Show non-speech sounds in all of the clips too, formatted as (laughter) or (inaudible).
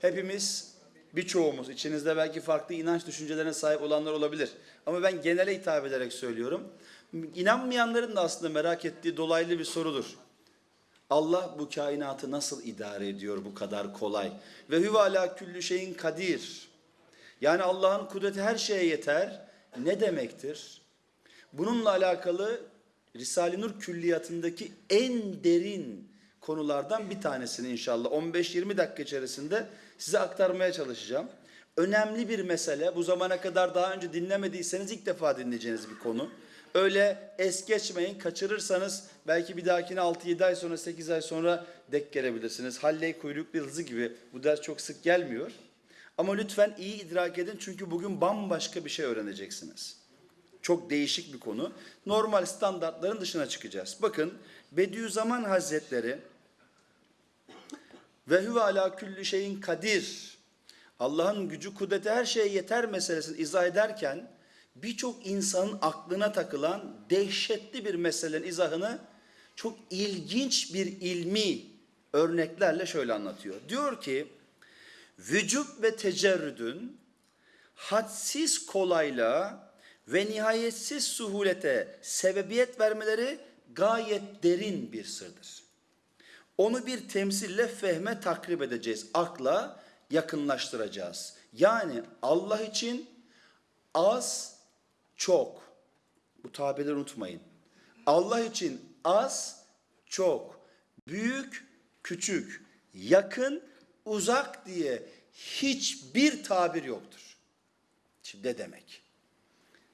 Hepimiz birçoğumuz içinizde belki farklı inanç düşüncelerine sahip olanlar olabilir. Ama ben genele hitap ederek söylüyorum. İnanmayanların da aslında merak ettiği dolaylı bir sorudur. Allah bu kainatı nasıl idare ediyor bu kadar kolay? Ve huve ala küllü şeyin kadir. Yani Allah'ın kudreti her şeye yeter. Ne demektir? Bununla alakalı Risale-i Nur külliyatındaki en derin konulardan bir tanesini inşallah 15-20 dakika içerisinde size aktarmaya çalışacağım. Önemli bir mesele. Bu zamana kadar daha önce dinlemediyseniz ilk defa dinleyeceğiniz bir konu. Öyle es geçmeyin. Kaçırırsanız belki bir dahakine 6-7 ay sonra 8 ay sonra dek gelebilirsiniz. Halley kuyruklu yıldızı gibi bu ders çok sık gelmiyor. Ama lütfen iyi idrak edin çünkü bugün bambaşka bir şey öğreneceksiniz. Çok değişik bir konu. Normal standartların dışına çıkacağız. Bakın Bediüzzaman Hazretleri ve huve ala külli şeyin kadir. Allah'ın gücü kudreti her şeye yeter meselesini izah ederken birçok insanın aklına takılan dehşetli bir meselenin izahını çok ilginç bir ilmi örneklerle şöyle anlatıyor. Diyor ki vücut ve tecerrüdün hadsiz kolaylığa ve nihayetsiz suhulete sebebiyet vermeleri gayet derin bir sırdır. Onu bir temsille fehme takrip edeceğiz. Akla yakınlaştıracağız. Yani Allah için az, çok. Bu tabirleri unutmayın. Allah için az, çok. Büyük, küçük. Yakın, uzak diye hiçbir tabir yoktur. Şimdi ne demek?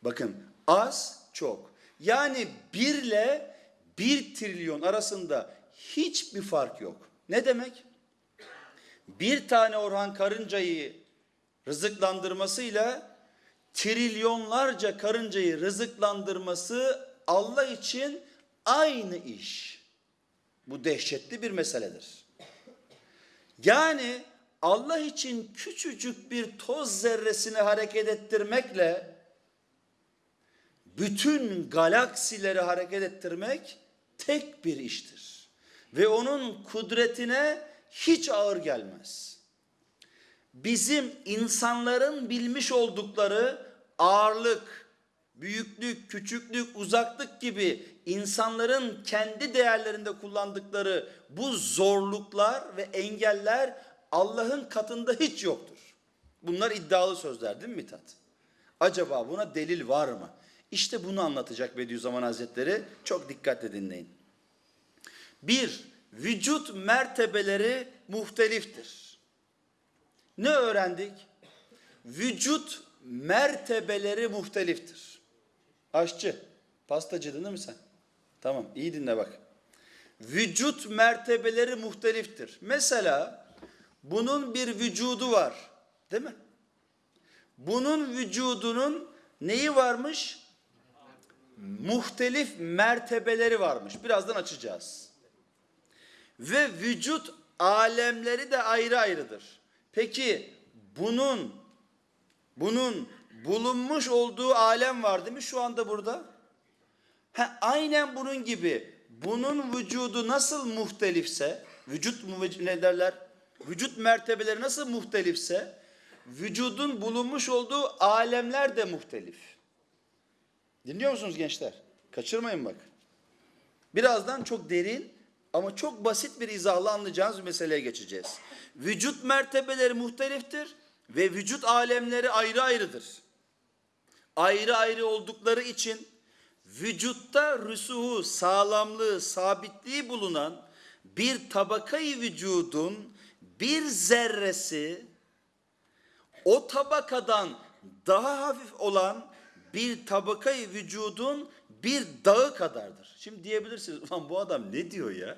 Bakın az, çok. Yani birle bir trilyon arasında hiçbir fark yok. Ne demek? Bir tane Orhan Karıncayı rızıklandırmasıyla trilyonlarca karıncayı rızıklandırması Allah için aynı iş. Bu dehşetli bir meseledir. Yani Allah için küçücük bir toz zerresini hareket ettirmekle bütün galaksileri hareket ettirmek tek bir iştir. Ve onun kudretine hiç ağır gelmez. Bizim insanların bilmiş oldukları ağırlık, büyüklük, küçüklük, uzaklık gibi insanların kendi değerlerinde kullandıkları bu zorluklar ve engeller Allah'ın katında hiç yoktur. Bunlar iddialı sözler değil mi Mithat? Acaba buna delil var mı? İşte bunu anlatacak Bediüzzaman Hazretleri. Çok dikkatle dinleyin. Bir, vücut mertebeleri muhteliftir. Ne öğrendik? Vücut mertebeleri muhteliftir. Aşçı, pastacıdın değil mi sen? Tamam, iyi dinle bak. Vücut mertebeleri muhteliftir. Mesela bunun bir vücudu var, değil mi? Bunun vücudunun neyi varmış? Muhtelif mertebeleri varmış. Birazdan açacağız. Ve vücut alemleri de ayrı ayrıdır. Peki bunun bunun bulunmuş olduğu alem var değil mi şu anda burada? Ha, aynen bunun gibi bunun vücudu nasıl muhtelifse, vücut ne derler? Vücut mertebeleri nasıl muhtelifse, vücudun bulunmuş olduğu alemler de muhtelif. Dinliyor musunuz gençler? Kaçırmayın bak. Birazdan çok derin ama çok basit bir izahla anlayacağınız bir meseleye geçeceğiz. Vücut mertebeleri muhteliftir ve vücut alemleri ayrı ayrıdır. Ayrı ayrı oldukları için vücutta rüsuhu, sağlamlığı, sabitliği bulunan bir tabakayı vücudun bir zerresi o tabakadan daha hafif olan bir tabakayı vücudun bir dağı kadardır. Şimdi diyebilirsiniz ulan bu adam ne diyor ya?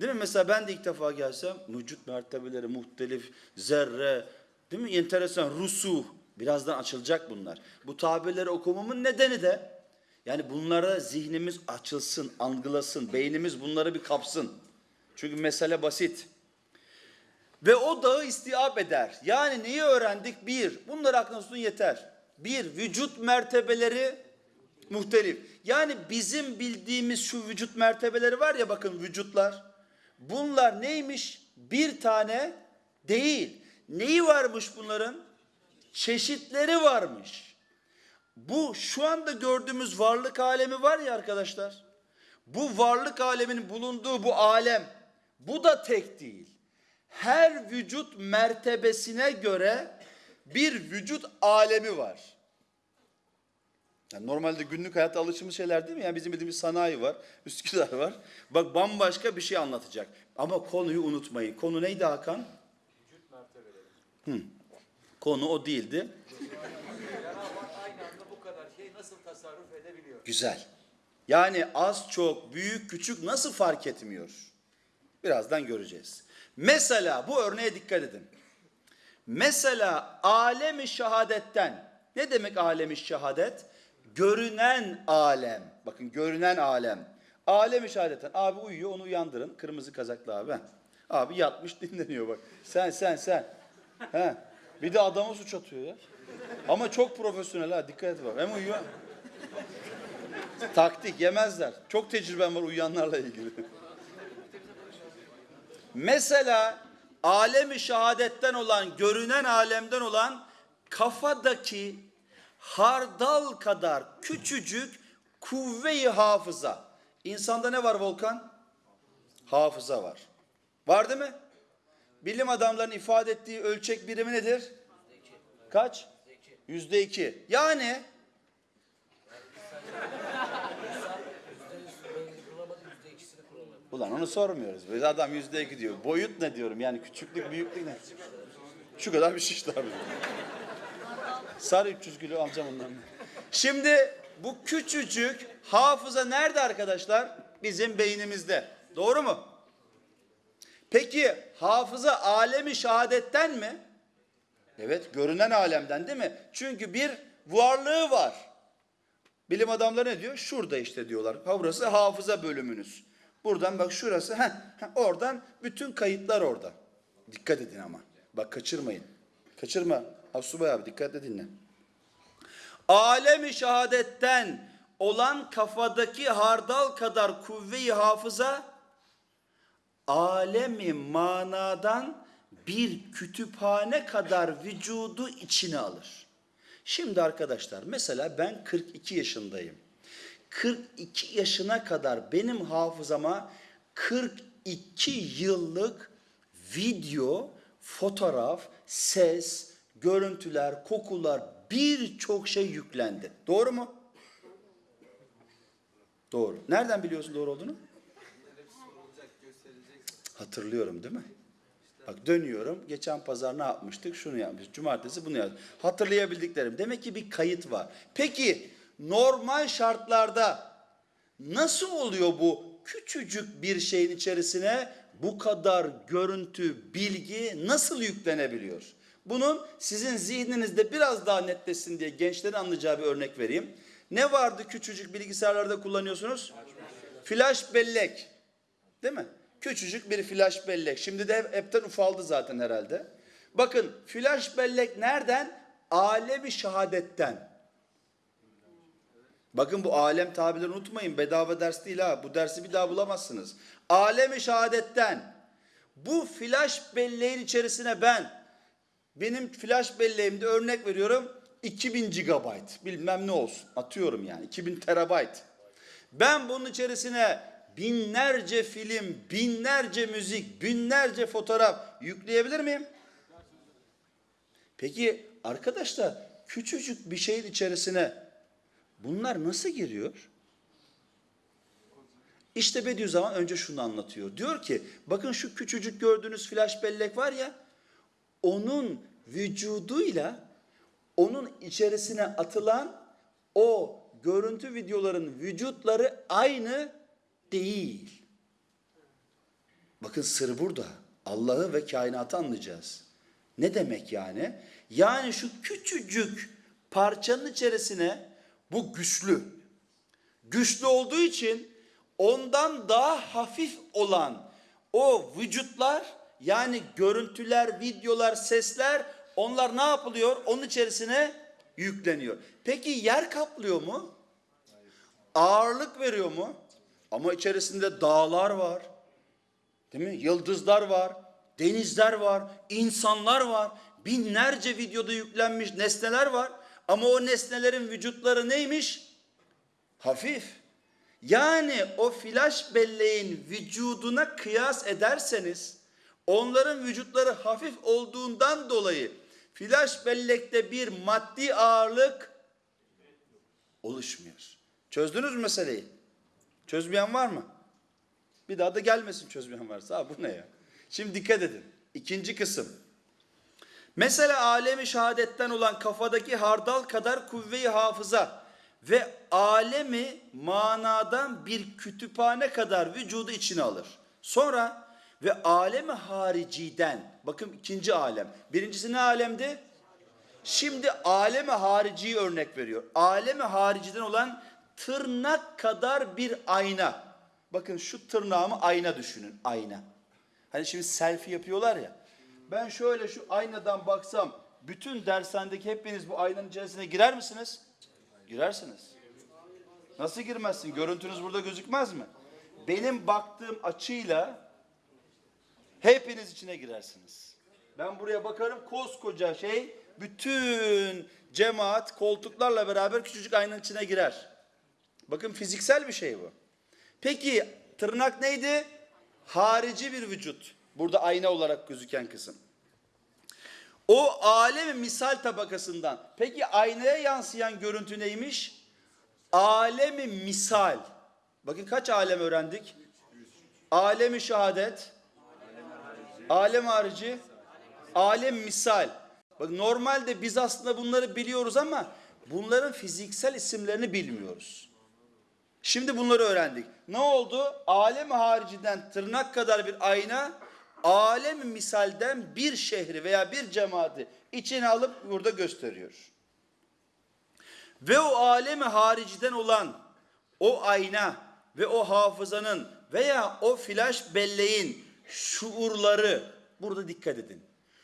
Değil mi? Mesela ben de ilk defa gelsem vücut mertebeleri muhtelif, zerre, değil mi? Enteresan, rusuh. Birazdan açılacak bunlar. Bu tabirleri okumamın nedeni de yani bunlara zihnimiz açılsın, algılasın, beynimiz bunları bir kapsın. Çünkü mesele basit. Ve o dağı istiap eder. Yani neyi öğrendik? Bir, bunlar tutun yeter. Bir, vücut mertebeleri muhtelif. Yani bizim bildiğimiz şu vücut mertebeleri var ya bakın vücutlar. Bunlar neymiş? Bir tane değil. neyi varmış bunların? Çeşitleri varmış. Bu şu anda gördüğümüz varlık alemi var ya arkadaşlar. Bu varlık aleminin bulunduğu bu alem bu da tek değil. Her vücut mertebesine göre bir vücut alemi var. Yani normalde günlük hayatta alışımız şeyler değil mi? Yani bizim bildiğimiz sanayi var, (laughs) Üsküdar var. Bak bambaşka bir şey anlatacak. Ama konuyu unutmayın. Konu neydi Hakan? Hı. Konu o değildi. Aynı anda bu kadar şey nasıl tasarruf edebiliyor? Güzel. Yani az çok, büyük küçük nasıl fark etmiyor? Birazdan göreceğiz. Mesela bu örneğe dikkat edin. Mesela alemi şehadetten. Ne demek alemi şehadet? Görünen alem. Bakın görünen alem. Alemi şehadetten. Abi uyuyor onu uyandırın. Kırmızı kazaklı abi. Abi yatmış (laughs) dinleniyor bak. Sen sen sen. He. Bir de adama suç atıyor ya. Ama çok profesyonel ha dikkat et bak. Hem uyuyor. Taktik yemezler. Çok tecrübem var uyuyanlarla ilgili. Mesela alemi şehadetten olan, görünen alemden olan kafadaki hardal kadar küçücük kuvve-i hafıza. İnsanda ne var Volkan? Hafıza var. Var değil mi? Bilim adamlarının ifade ettiği ölçek birimi nedir? Kaç? Yüzde iki. Yani Ulan onu sormuyoruz. Biz adam yüzde iki diyor. Boyut ne diyorum yani küçüklük büyüklük ne? Şu kadar bir şiş abi. Sarı 300 kilo alacağım ondan. Şimdi bu küçücük hafıza nerede arkadaşlar? Bizim beynimizde. Doğru mu? Peki hafıza alemi şehadetten mi? Evet görünen alemden değil mi? Çünkü bir varlığı var. Bilim adamları ne diyor? Şurada işte diyorlar. Ha burası hafıza bölümünüz. Buradan bak şurası. Heh, heh, oradan bütün kayıtlar orada. Dikkat edin ama. Bak kaçırmayın. Kaçırma. Asubay abi dikkatle dinle. Alemi şehadetten olan kafadaki hardal kadar kuvve-i hafıza alemi manadan bir kütüphane kadar vücudu içine alır. Şimdi arkadaşlar mesela ben 42 yaşındayım. 42 yaşına kadar benim hafızama 42 yıllık video, fotoğraf, ses, görüntüler, kokular birçok şey yüklendi. Doğru mu? Doğru. Nereden biliyorsun doğru olduğunu? Hatırlıyorum değil mi? Bak dönüyorum. Geçen pazar ne yapmıştık? Şunu yapmıştık. Cumartesi bunu yaptık. Hatırlayabildiklerim. Demek ki bir kayıt var. Peki normal şartlarda nasıl oluyor bu küçücük bir şeyin içerisine bu kadar görüntü, bilgi nasıl yüklenebiliyor? Bunun sizin zihninizde biraz daha netleşsin diye gençlerin anlayacağı bir örnek vereyim. Ne vardı küçücük bilgisayarlarda kullanıyorsunuz? Flash bellek. Değil mi? Küçücük bir flash bellek. Şimdi de hep- hepten ufaldı zaten herhalde. Bakın flash bellek nereden? Alemi şehadetten. Bakın bu alem tabirleri unutmayın. Bedava ders değil ha. Bu dersi bir daha bulamazsınız. Alemi şehadetten. Bu flash belleğin içerisine ben benim flash belleğimde örnek veriyorum 2000 GB bilmem ne olsun atıyorum yani 2000 terabayt. Ben bunun içerisine binlerce film, binlerce müzik, binlerce fotoğraf yükleyebilir miyim? Peki arkadaşlar küçücük bir şeyin içerisine bunlar nasıl giriyor? İşte Bediüzzaman önce şunu anlatıyor. Diyor ki bakın şu küçücük gördüğünüz flash bellek var ya onun vücuduyla onun içerisine atılan o görüntü videoların vücutları aynı değil. Bakın sır burada. Allah'ı ve kainatı anlayacağız. Ne demek yani? Yani şu küçücük parçanın içerisine bu güçlü. Güçlü olduğu için ondan daha hafif olan o vücutlar yani görüntüler, videolar, sesler onlar ne yapılıyor? Onun içerisine yükleniyor. Peki yer kaplıyor mu? Ağırlık veriyor mu? Ama içerisinde dağlar var. Değil mi? Yıldızlar var. denizler var, insanlar var, binlerce videoda yüklenmiş nesneler var. Ama o nesnelerin vücutları neymiş? Hafif. Yani o flash belleğin vücuduna kıyas ederseniz onların vücutları hafif olduğundan dolayı flash bellekte bir maddi ağırlık oluşmuyor. Çözdünüz mü meseleyi? Çözmeyen var mı? Bir daha da gelmesin çözmeyen varsa. Ha, bu ne ya? Şimdi dikkat edin. İkinci kısım. Mesela alemi şehadetten olan kafadaki hardal kadar kuvve-i hafıza ve alemi manadan bir kütüphane kadar vücudu içine alır. Sonra ve alemi hariciden, bakın ikinci alem. Birincisi ne alemdi? Şimdi alemi hariciyi örnek veriyor. Alemi hariciden olan tırnak kadar bir ayna. Bakın şu tırnağımı ayna düşünün, ayna. Hani şimdi selfie yapıyorlar ya. Ben şöyle şu aynadan baksam, bütün dershanedeki hepiniz bu aynanın içerisine girer misiniz? Girersiniz. Nasıl girmezsin? Görüntünüz burada gözükmez mi? Benim baktığım açıyla hepiniz içine girersiniz. Ben buraya bakarım koskoca şey bütün cemaat koltuklarla beraber küçücük aynanın içine girer. Bakın fiziksel bir şey bu. Peki tırnak neydi? Harici bir vücut. Burada ayna olarak gözüken kısım. O alemi misal tabakasından. Peki aynaya yansıyan görüntü neymiş? Alemi misal. Bakın kaç alem öğrendik? Alemi şehadet. Alem harici. Alem misal. Bak normalde biz aslında bunları biliyoruz ama bunların fiziksel isimlerini bilmiyoruz. Şimdi bunları öğrendik. Ne oldu? Alem hariciden tırnak kadar bir ayna, alem misalden bir şehri veya bir cemaati içine alıp burada gösteriyor. Ve o alemi hariciden olan o ayna ve o hafızanın veya o flash belleğin şuurları burada dikkat edin.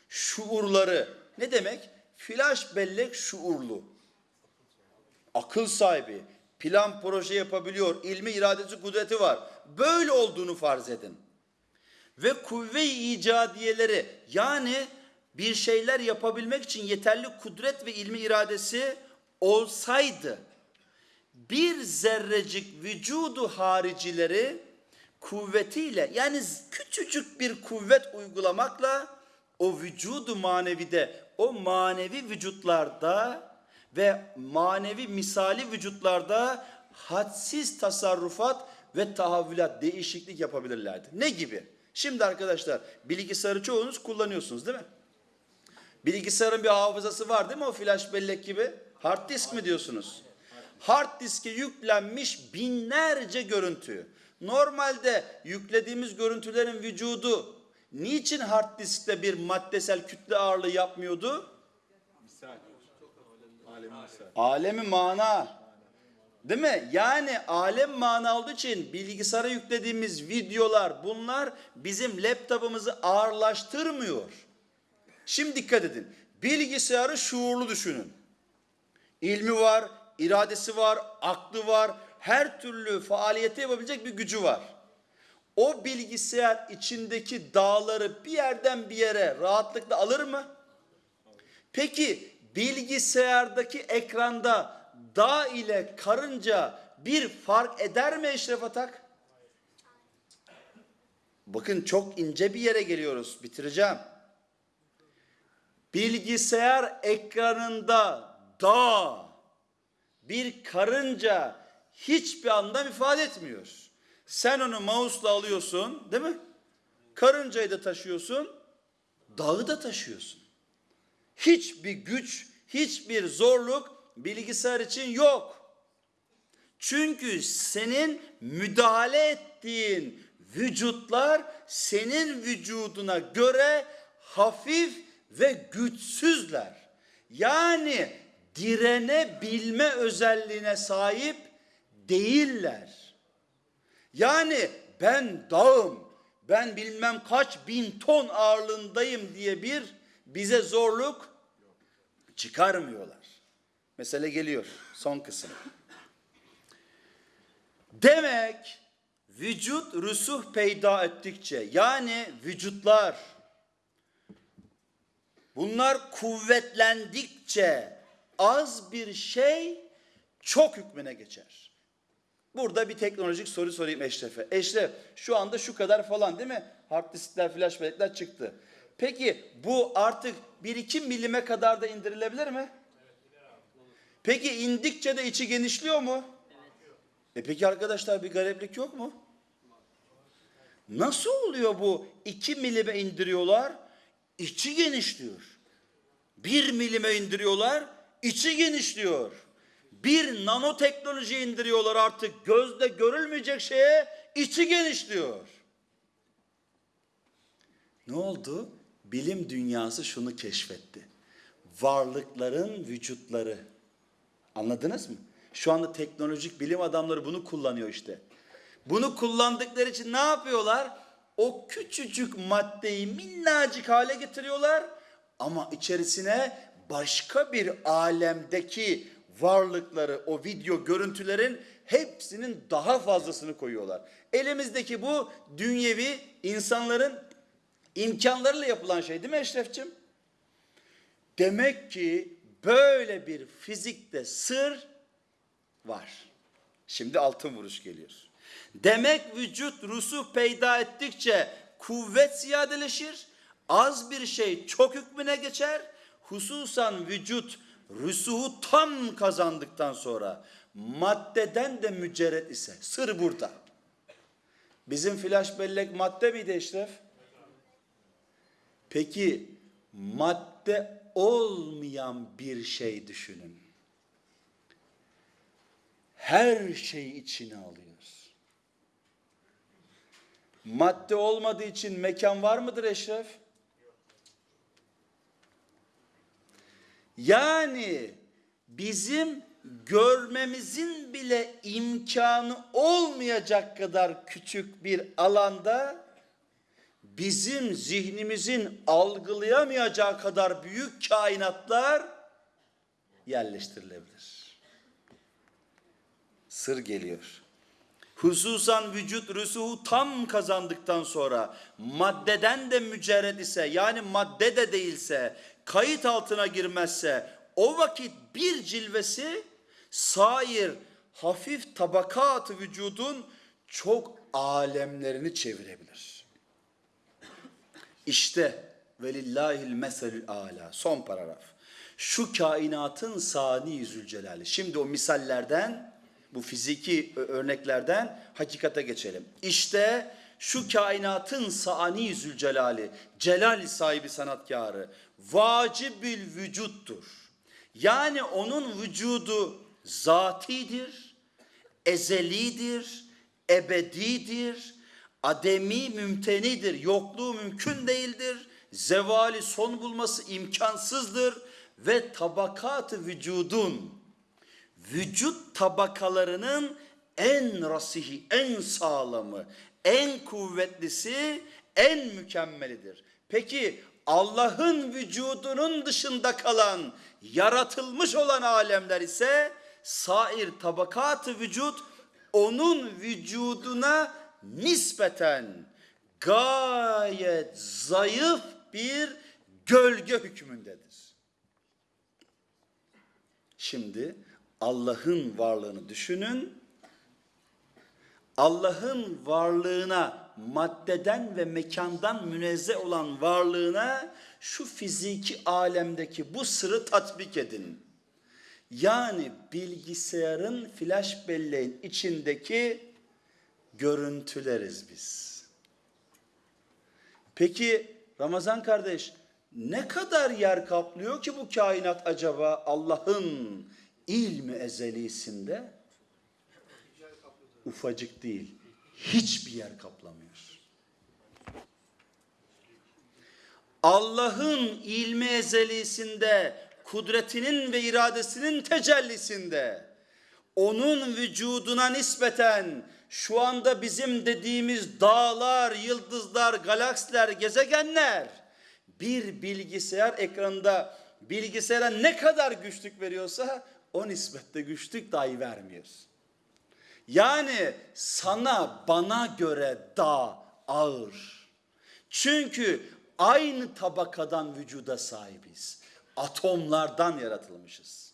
Şuurları ne demek? Flash bellek şuurlu. Akıl sahibi, plan proje yapabiliyor, ilmi iradesi kudreti var. Böyle olduğunu farz edin. Ve kuvve-i icadiyeleri yani bir şeyler yapabilmek için yeterli kudret ve ilmi iradesi olsaydı bir zerrecik vücudu haricileri kuvvetiyle yani küçücük bir kuvvet uygulamakla o vücudu manevide o manevi vücutlarda ve manevi misali vücutlarda hadsiz tasarrufat ve tahavvülat değişiklik yapabilirlerdi. Ne gibi? Şimdi arkadaşlar bilgisayarı çoğunuz kullanıyorsunuz değil mi? Bilgisayarın bir hafızası var değil mi o flash bellek gibi? Hard disk mi diyorsunuz? Hard diske yüklenmiş binlerce görüntü. Normalde yüklediğimiz görüntülerin vücudu niçin hard diskte bir maddesel kütle ağırlığı yapmıyordu? Misal. Alemi misal. Alemi mana. Değil mi? Yani alem mana olduğu için bilgisayara yüklediğimiz videolar bunlar bizim laptopumuzu ağırlaştırmıyor. Şimdi dikkat edin. Bilgisayarı şuurlu düşünün. İlmi var, iradesi var, aklı var, her türlü faaliyeti yapabilecek bir gücü var. O bilgisayar içindeki dağları bir yerden bir yere rahatlıkla alır mı? Peki bilgisayardaki ekranda dağ ile karınca bir fark eder mi Eşref Atak? Bakın çok ince bir yere geliyoruz. Bitireceğim. Bilgisayar ekranında dağ, bir karınca hiçbir anlam ifade etmiyor. Sen onu mouse'la alıyorsun, değil mi? Karıncayı da taşıyorsun, dağı da taşıyorsun. Hiçbir güç, hiçbir zorluk bilgisayar için yok. Çünkü senin müdahale ettiğin vücutlar senin vücuduna göre hafif ve güçsüzler. Yani direnebilme özelliğine sahip değiller. Yani ben dağım, ben bilmem kaç bin ton ağırlığındayım diye bir bize zorluk çıkarmıyorlar. Mesele geliyor son kısım. Demek vücut rüsuh peyda ettikçe yani vücutlar Bunlar kuvvetlendikçe az bir şey çok hükmüne geçer. Burada bir teknolojik soru sorayım Eşref'e. Eşref şu anda şu kadar falan değil mi? Hard diskler, flash bellekler çıktı. Peki bu artık 1-2 milime kadar da indirilebilir mi? Peki indikçe de içi genişliyor mu? E peki arkadaşlar bir gariplik yok mu? Nasıl oluyor bu? 2 milime indiriyorlar, içi genişliyor. 1 milime indiriyorlar, içi genişliyor. Bir nanoteknoloji indiriyorlar artık gözle görülmeyecek şeye, içi genişliyor. Ne oldu? Bilim dünyası şunu keşfetti. Varlıkların vücutları. Anladınız mı? Şu anda teknolojik bilim adamları bunu kullanıyor işte. Bunu kullandıkları için ne yapıyorlar? O küçücük maddeyi minnacık hale getiriyorlar ama içerisine başka bir alemdeki varlıkları, o video görüntülerin hepsinin daha fazlasını koyuyorlar. Elimizdeki bu dünyevi insanların imkanlarıyla yapılan şey değil mi Eşrefçim? Demek ki böyle bir fizikte sır var. Şimdi altın vuruş geliyor. Demek vücut rusu peyda ettikçe kuvvet ziyadeleşir. Az bir şey çok hükmüne geçer. Hususan vücut rusuhu tam kazandıktan sonra maddeden de mücerret ise sır burada. Bizim flash bellek madde miydi Eşref? Peki madde olmayan bir şey düşünün. Her şeyi içine alıyor. Madde olmadığı için mekan var mıdır Eşref? Yani bizim görmemizin bile imkanı olmayacak kadar küçük bir alanda bizim zihnimizin algılayamayacağı kadar büyük kainatlar yerleştirilebilir. Sır geliyor. Hususan vücut rüsuhu tam kazandıktan sonra maddeden de mücerred ise yani madde de değilse kayıt altına girmezse o vakit bir cilvesi sair hafif tabakat vücudun çok alemlerini çevirebilir. İşte velillahil meselül ala son paragraf. Şu kainatın sani zülcelali. Şimdi o misallerden bu fiziki örneklerden hakikate geçelim. İşte şu kainatın sani zülcelali, celal sahibi sanatkarı, vacibül vücuttur. Yani onun vücudu zatidir, ezelidir, ebedidir, ademi mümtenidir, yokluğu mümkün değildir, zevali son bulması imkansızdır ve tabakat vücudun vücut tabakalarının en rasihi, en sağlamı, en kuvvetlisi, en mükemmelidir. Peki Allah'ın vücudunun dışında kalan, yaratılmış olan alemler ise sair tabakatı vücut onun vücuduna nispeten gayet zayıf bir gölge hükmündedir. Şimdi Allah'ın varlığını düşünün. Allah'ın varlığına, maddeden ve mekandan münezzeh olan varlığına şu fiziki alemdeki bu sırrı tatbik edin. Yani bilgisayarın flash belleğin içindeki görüntüleriz biz. Peki Ramazan kardeş ne kadar yer kaplıyor ki bu kainat acaba Allah'ın ilmi ezelisinde? Ufacık değil. Hiçbir yer kaplamıyor. Allah'ın ilmi ezelisinde, kudretinin ve iradesinin tecellisinde, onun vücuduna nispeten şu anda bizim dediğimiz dağlar, yıldızlar, galaksiler, gezegenler bir bilgisayar ekranında bilgisayara ne kadar güçlük veriyorsa o nispette güçlük dahi vermiyor. Yani sana bana göre daha ağır. Çünkü aynı tabakadan vücuda sahibiz. Atomlardan yaratılmışız.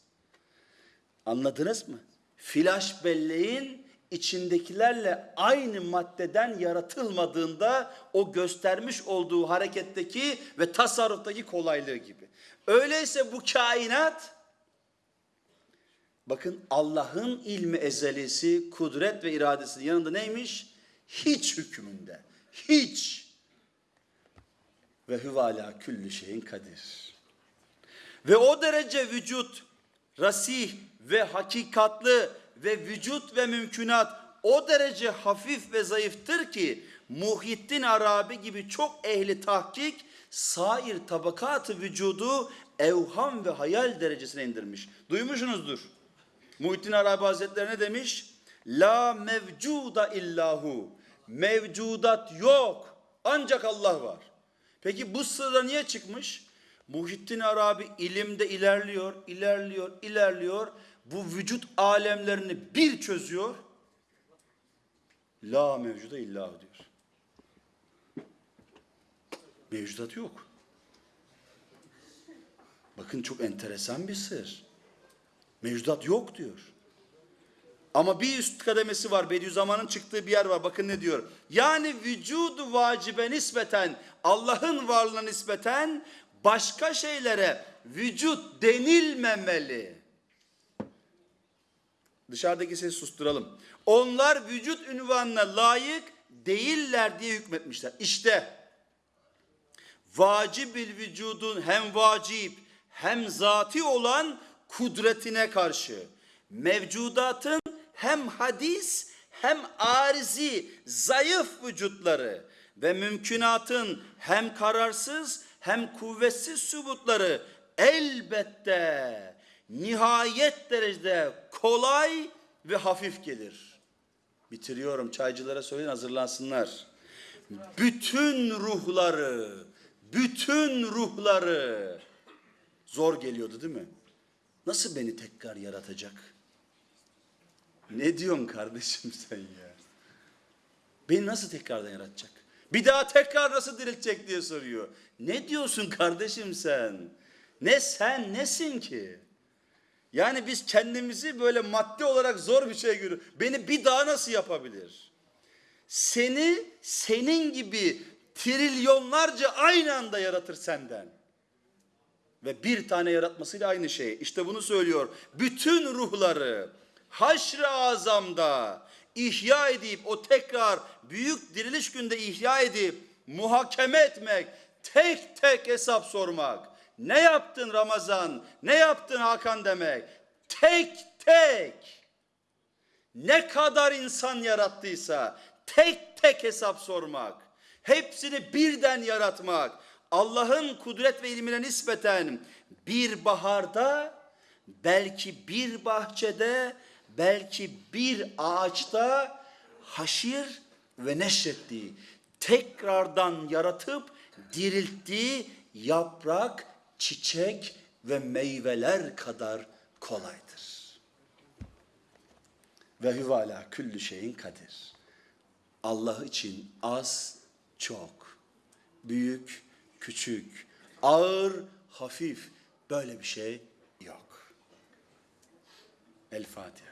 Anladınız mı? Flash belleğin içindekilerle aynı maddeden yaratılmadığında o göstermiş olduğu hareketteki ve tasarruftaki kolaylığı gibi. Öyleyse bu kainat bakın Allah'ın ilmi ezelisi, kudret ve iradesinin yanında neymiş? Hiç hükmünde. Hiç. Ve hüvala küllü şeyin kadir. Ve o derece vücut, rasih ve hakikatlı ve vücut ve mümkünat o derece hafif ve zayıftır ki Muhittin Arabi gibi çok ehli tahkik sair tabakatı vücudu evham ve hayal derecesine indirmiş. Duymuşsunuzdur. Muhittin Arabi Hazretleri ne demiş? La mevcuda illahu. Mevcudat yok. Ancak Allah var. Peki bu sırra niye çıkmış? Muhittin Arabi ilimde ilerliyor, ilerliyor, ilerliyor. Bu vücut alemlerini bir çözüyor. La mevcuda illahu diyor. Mevcudat yok. Bakın çok enteresan bir sır. Mevcudat yok diyor. Ama bir üst kademesi var. Bediüzzaman'ın çıktığı bir yer var. Bakın ne diyor. Yani vücudu vacibe nispeten Allah'ın varlığına nispeten başka şeylere vücut denilmemeli. Dışarıdaki sesi susturalım. Onlar vücut ünvanına layık değiller diye hükmetmişler. İşte vacibil vücudun hem vacip hem zati olan kudretine karşı mevcudatın hem hadis hem arizi zayıf vücutları ve mümkünatın hem kararsız hem kuvvetsiz sübutları elbette nihayet derecede kolay ve hafif gelir. Bitiriyorum çaycılara söyleyin hazırlansınlar. Bütün ruhları, bütün ruhları zor geliyordu değil mi? Nasıl beni tekrar yaratacak? Ne diyorsun kardeşim sen ya? Beni nasıl tekrardan yaratacak? Bir daha tekrar nasıl diriltecek diye soruyor. Ne diyorsun kardeşim sen? Ne sen nesin ki? Yani biz kendimizi böyle maddi olarak zor bir şey görüyoruz. Beni bir daha nasıl yapabilir? Seni senin gibi trilyonlarca aynı anda yaratır senden. Ve bir tane yaratmasıyla aynı şey. İşte bunu söylüyor. Bütün ruhları haşr-ı azamda ihya edip o tekrar büyük diriliş günde ihya edip muhakeme etmek, tek tek hesap sormak. Ne yaptın Ramazan? Ne yaptın Hakan demek? Tek tek. Ne kadar insan yarattıysa tek tek hesap sormak. Hepsini birden yaratmak. Allah'ın kudret ve ilmine nispeten bir baharda, belki bir bahçede, belki bir ağaçta haşir ve neşrettiği, tekrardan yaratıp dirilttiği yaprak, çiçek ve meyveler kadar kolaydır. Ve hüvala küllü şeyin kadir. Allah için az, çok, büyük, küçük, ağır, hafif böyle bir şey yok. El Fatiha.